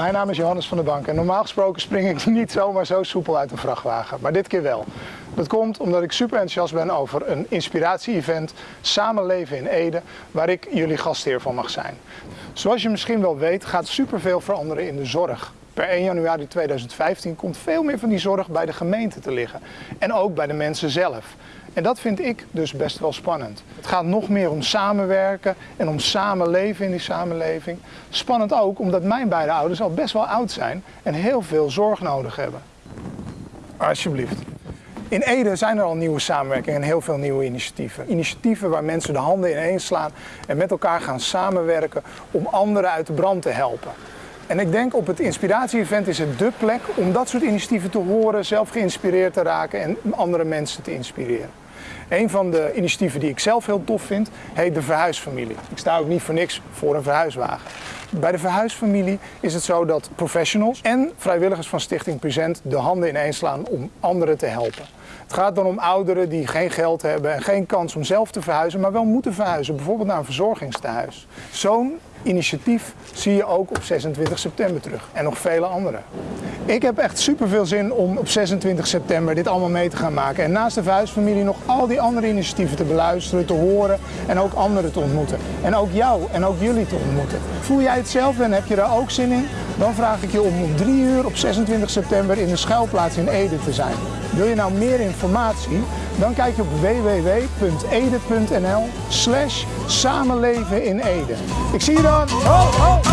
Mijn naam is Johannes van der Bank en normaal gesproken spring ik niet zomaar zo soepel uit een vrachtwagen, maar dit keer wel. Dat komt omdat ik super enthousiast ben over een inspiratie-event Samenleven in Ede, waar ik jullie gastheer van mag zijn. Zoals je misschien wel weet gaat superveel veranderen in de zorg. Per 1 januari 2015 komt veel meer van die zorg bij de gemeente te liggen en ook bij de mensen zelf. En dat vind ik dus best wel spannend. Het gaat nog meer om samenwerken en om samenleven in die samenleving. Spannend ook omdat mijn beide ouders al best wel oud zijn en heel veel zorg nodig hebben. Alsjeblieft. In Ede zijn er al nieuwe samenwerkingen en heel veel nieuwe initiatieven. Initiatieven waar mensen de handen ineens slaan en met elkaar gaan samenwerken om anderen uit de brand te helpen. En ik denk op het inspiratie-event is het dé plek om dat soort initiatieven te horen, zelf geïnspireerd te raken en andere mensen te inspireren. Een van de initiatieven die ik zelf heel tof vind, heet de Verhuisfamilie. Ik sta ook niet voor niks voor een verhuiswagen. Bij de Verhuisfamilie is het zo dat professionals en vrijwilligers van Stichting Present de handen ineens slaan om anderen te helpen. Het gaat dan om ouderen die geen geld hebben en geen kans om zelf te verhuizen, maar wel moeten verhuizen, bijvoorbeeld naar een verzorgingstehuis. Zo'n initiatief zie je ook op 26 september terug en nog vele andere. Ik heb echt super veel zin om op 26 september dit allemaal mee te gaan maken en naast de verhuisfamilie nog al die andere initiatieven te beluisteren, te horen en ook anderen te ontmoeten. En ook jou en ook jullie te ontmoeten. Voel jij het zelf en heb je daar ook zin in? Dan vraag ik je om om 3 uur op 26 september in de schuilplaats in Ede te zijn. Wil je nou meer informatie? Dan kijk je op www.ede.nl slash samenleven in Ede. Ik zie je dan! Ho, ho.